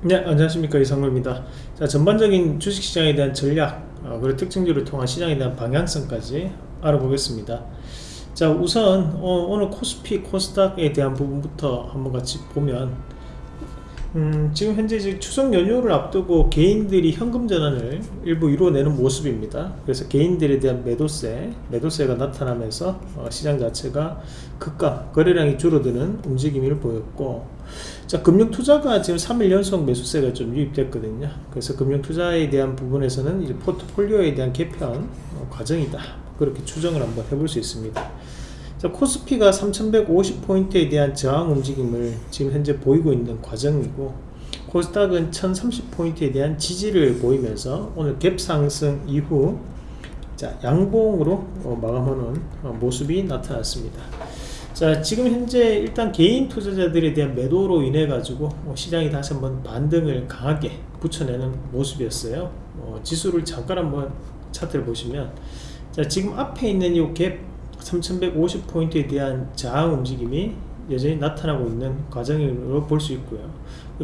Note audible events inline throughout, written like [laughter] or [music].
네 안녕하십니까. 이상로입니다. 자 전반적인 주식시장에 대한 전략 어, 그리고 특징들을 통한 시장에 대한 방향성까지 알아보겠습니다. 자 우선 어, 오늘 코스피 코스닥에 대한 부분부터 한번 같이 보면 음, 지금 현재 추석 연휴를 앞두고 개인들이 현금 전환을 일부 이루어내는 모습입니다. 그래서 개인들에 대한 매도세, 매도세가 나타나면서 어, 시장 자체가 급감, 거래량이 줄어드는 움직임을 보였고, 자, 금융투자가 지금 3일 연속 매수세가 좀 유입됐거든요. 그래서 금융투자에 대한 부분에서는 이제 포트폴리오에 대한 개편 어, 과정이다. 그렇게 추정을 한번 해볼 수 있습니다. 자, 코스피가 3150포인트에 대한 저항 움직임을 지금 현재 보이고 있는 과정이고 코스닥은 1030포인트에 대한 지지를 보이면서 오늘 갭 상승 이후 자, 양봉으로 어, 마감하는 어, 모습이 나타났습니다. 자 지금 현재 일단 개인 투자자들에 대한 매도로 인해 가지고 어, 시장이 다시 한번 반등을 강하게 붙여내는 모습이었어요. 어, 지수를 잠깐 한번 차트를 보시면 자 지금 앞에 있는 이 갭 3150포인트에 대한 저항 움직임이 여전히 나타나고 있는 과정으로 볼 수 있고요.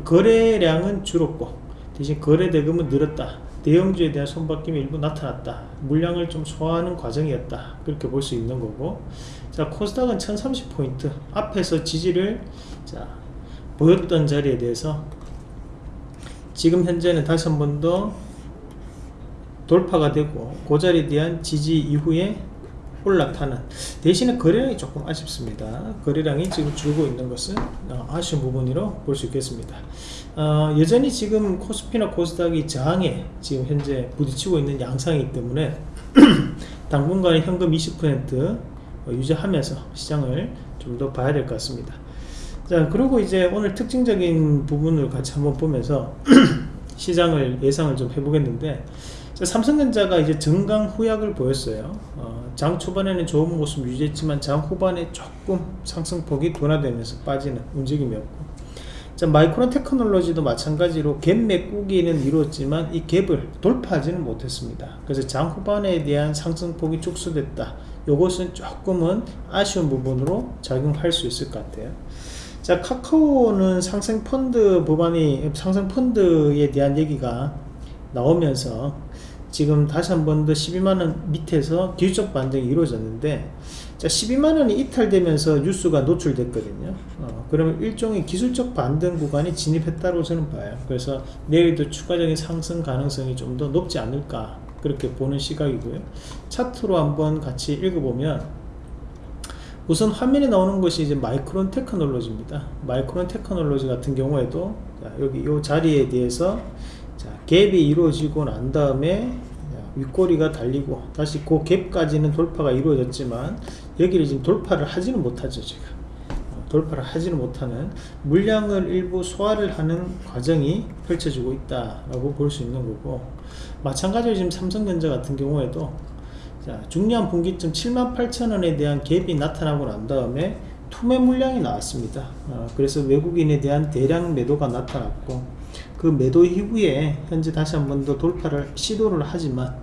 거래량은 줄었고 대신 거래 대금은 늘었다 대형주에 대한 손바뀜이 일부 나타났다. 물량을 좀 소화하는 과정이었다. 그렇게 볼 수 있는 거고. 자 코스닥은 1030포인트 앞에서 지지를 자 보였던 자리에 대해서 지금 현재는 다시 한 번 더 돌파가 되고 그 자리에 대한 지지 이후에 올라타는 대신에 거래량이 조금 아쉽습니다. 거래량이 지금 줄고 있는 것은 어, 아쉬운 부분으로 볼 수 있겠습니다. 어, 여전히 지금 코스피나 코스닥이 저항에 지금 현재 부딪히고 있는 양상이기 때문에 [clears throat] 당분간의 현금 20% 어, 유지하면서 시장을 좀 더 봐야 될 것 같습니다. 자 그리고 이제 오늘 특징적인 부분을 같이 한번 보면서 [clears throat] 시장을 예상을 좀 해보겠는데 삼성전자가 이제 정강 후약을 보였어요. 어, 장 초반에는 좋은 모습 유지했지만 장 후반에 조금 상승폭이 둔화되면서 빠지는 움직임이었고 자, 마이크론 테크놀로지도 마찬가지로 갭 메꾸기는 이루었지만 이 갭을 돌파하지는 못했습니다. 그래서 장 후반에 대한 상승폭이 축소됐다. 이것은 조금은 아쉬운 부분으로 작용할 수 있을 것 같아요. 자, 카카오는 상승 펀드 법안이 상승 펀드에 대한 얘기가 나오면서 지금 다시 한 번 더 12만원 밑에서 기술적 반등이 이루어졌는데 자 12만원이 이탈되면서 뉴스가 노출됐거든요. 어, 그러면 일종의 기술적 반등 구간이 진입했다고 저는 봐요. 그래서 내일도 추가적인 상승 가능성이 좀 더 높지 않을까 그렇게 보는 시각이고요. 차트로 한번 같이 읽어보면 우선 화면에 나오는 것이 이제 마이크론 테크놀로지입니다. 마이크론 테크놀로지 같은 경우에도 여기 이 자리에 대해서 자, 갭이 이루어지고 난 다음에 윗꼬리가 달리고 다시 그 갭까지는 돌파가 이루어졌지만 여기를 지금 돌파를 하지는 못하죠 지금 어, 돌파를 하지는 못하는 물량을 일부 소화를 하는 과정이 펼쳐지고 있다라고 볼 수 있는 거고 마찬가지로 지금 삼성전자 같은 경우에도 자, 중요한 분기점 78,000원에 대한 갭이 나타나고 난 다음에 투매 물량이 나왔습니다. 어, 그래서 외국인에 대한 대량 매도가 나타났고 그 매도 이후에 현재 다시 한 번 더 돌파를 시도를 하지만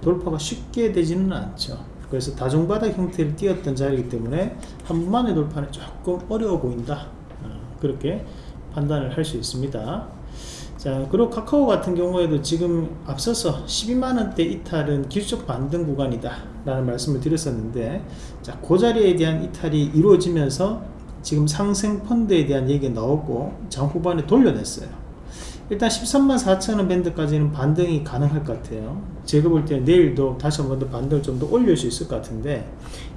돌파가 쉽게 되지는 않죠. 그래서 다중바닥 형태를 띄었던 자리이기 때문에 한 번만의 돌파는 조금 어려워 보인다. 어, 그렇게 판단을 할 수 있습니다 자 그리고 카카오 같은 경우에도 지금 앞서서 12만원대 이탈은 기술적 반등 구간이다 라는 말씀을 드렸었는데 자그 자리에 대한 이탈이 이루어지면서 지금 상생 펀드에 대한 얘기가 나오고 장 후반에 돌려냈어요. 일단 13만 4천원 밴드까지는 반등이 가능할 것 같아요. 제가 볼 때는 내일도 다시 한 번 더 반등을 좀 더 올릴 수 있을 것 같은데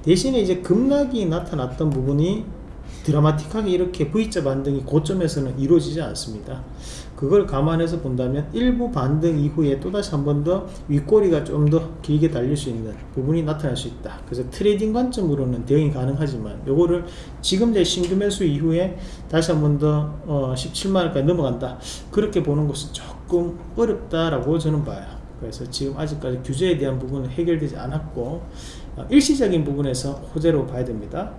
대신에 이제 급락이 나타났던 부분이 드라마틱하게 이렇게 V자 반등이 고점에서는 이루어지지 않습니다. 그걸 감안해서 본다면 일부 반등 이후에 또다시 한 번 더 윗꼬리가 좀 더 길게 달릴 수 있는 부분이 나타날 수 있다. 그래서 트레이딩 관점으로는 대응이 가능하지만 요거를 지금 내 신규 매수 이후에 다시 한 번더 어, 17만원까지 넘어간다. 그렇게 보는 것은 조금 어렵다라고 저는 봐요. 그래서 지금 아직까지 규제에 대한 부분은 해결되지 않았고 어, 일시적인 부분에서 호재로 봐야 됩니다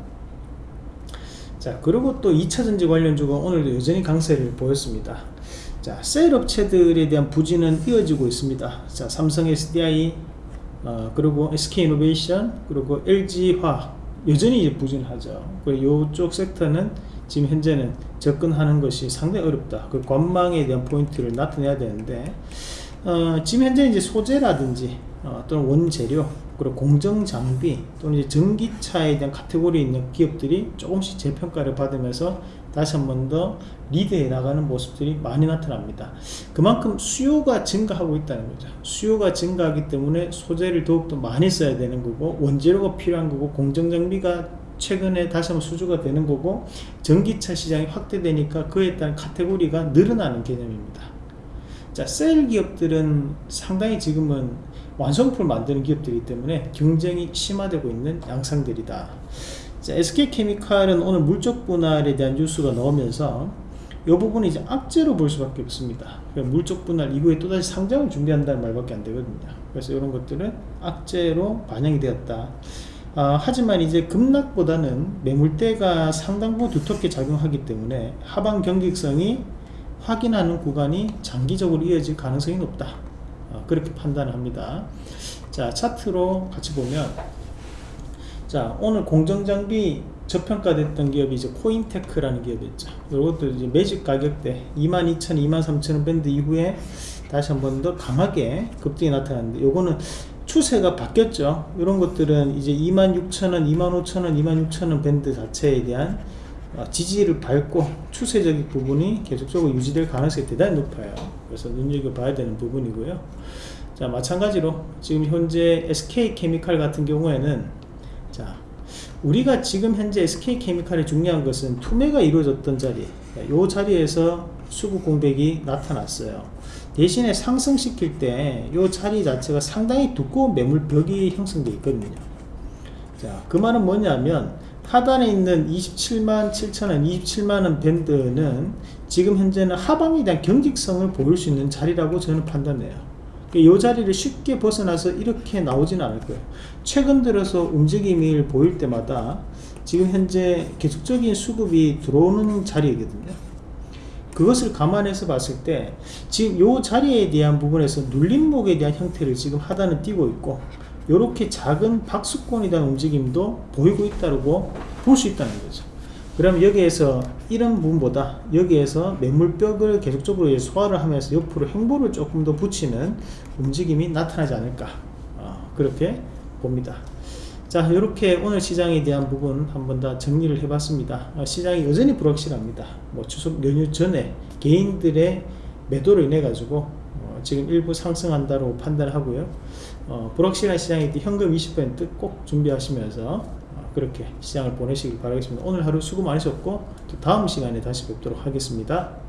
자 그리고 또 2차 전지 관련주가 오늘도 여전히 강세를 보였습니다 자, 셀 업체들에 대한 부진은 이어지고 있습니다. 자, 삼성 SDI, 어, 그리고 SK이노베이션, 그리고 LG화 여전히 이제 부진하죠. 그리고 이쪽 섹터는 지금 현재는 접근하는 것이 상당히 어렵다. 그 관망에 대한 포인트를 나타내야 되는데 어, 지금 현재 이제 소재라든지 어, 또는 원재료 그리고 공정 장비 또는 이제 전기차에 대한 카테고리에 있는 기업들이 조금씩 재평가를 받으면서 다시 한 번 더 리드해 나가는 모습들이 많이 나타납니다. 그만큼 수요가 증가하고 있다는 거죠. 수요가 증가하기 때문에 소재를 더욱더 많이 써야 되는 거고 원재료가 필요한 거고 공정 장비가 최근에 다시 한번 수주가 되는 거고 전기차 시장이 확대되니까 그에 따른 카테고리가 늘어나는 개념입니다. 자, 셀 기업들은 상당히 지금은 완성품을 만드는 기업들이기 때문에 경쟁이 심화되고 있는 양상들이다. 자, SK케미칼은 오늘 물적 분할에 대한 뉴스가 나오면서 이 부분은 이제 악재로 볼 수밖에 없습니다. 그러니까 물적 분할 이후에 또다시 상장을 준비한다는 말밖에 안 되거든요. 그래서 이런 것들은 악재로 반영이 되었다. 아, 하지만 이제 급락보다는 매물대가 상당 부분 두텁게 작용하기 때문에 하방 경직성이 확인하는 구간이 장기적으로 이어질 가능성이 높다. 어, 그렇게 판단을 합니다. 자, 차트로 같이 보면 자, 오늘 공정장비 저평가됐던 기업이 이제 코인테크라는 기업이었죠. 이것도 이제 매직 가격대 22,000, 23,000원 밴드 이후에 다시 한 번 더 강하게 급등이 나타났는데 요거는 추세가 바뀌었죠. 이런 것들은 이제 26,000원, 25,000원, 26,000원 밴드 자체에 대한 어, 지지를 밟고 추세적인 부분이 계속적으로 유지될 가능성이 대단히 높아요. 그래서 눈여겨봐야 되는 부분이고요. 자, 마찬가지로 지금 현재 SK케미칼 같은 경우에는 자, 우리가 지금 현재 SK케미칼이 중요한 것은 투매가 이루어졌던 자리, 이 자리에서 수급 공백이 나타났어요. 대신에 상승시킬 때 이 자리 자체가 상당히 두꺼운 매물벽이 형성되어 있거든요. 자, 그 말은 뭐냐면 하단에 있는 27만 7천원, 27만원 밴드는 지금 현재는 하방에 대한 경직성을 보일 수 있는 자리라고 저는 판단해요. 이 자리를 쉽게 벗어나서 이렇게 나오지는 않을 거예요. 최근 들어서 움직임을 보일 때마다 지금 현재 계속적인 수급이 들어오는 자리거든요. 그것을 감안해서 봤을 때 지금 이 자리에 대한 부분에서 눌림목에 대한 형태를 지금 하단은 띄고 있고 이렇게 작은 박수권에 대한 움직임도 보이고 있다고 볼 수 있다는 거죠. 그럼 여기에서 이런 부분보다 여기에서 매물벽을 계속적으로 소화를 하면서 옆으로 행보를 조금 더 붙이는 움직임이 나타나지 않을까 어, 그렇게 봅니다. 자 이렇게 오늘 시장에 대한 부분 한번 더 정리를 해봤습니다. 어, 시장이 여전히 불확실합니다. 뭐 추석 연휴 전에 개인들의 매도로 인해 가지고 어, 지금 일부 상승한다고 판단하고요. 어, 불확실한 시장일 때 현금 20%꼭 준비하시면서 어, 그렇게 시장을 보내시길 바라겠습니다. 오늘 하루 수고 많으셨고 또 다음 시간에 다시 뵙도록 하겠습니다.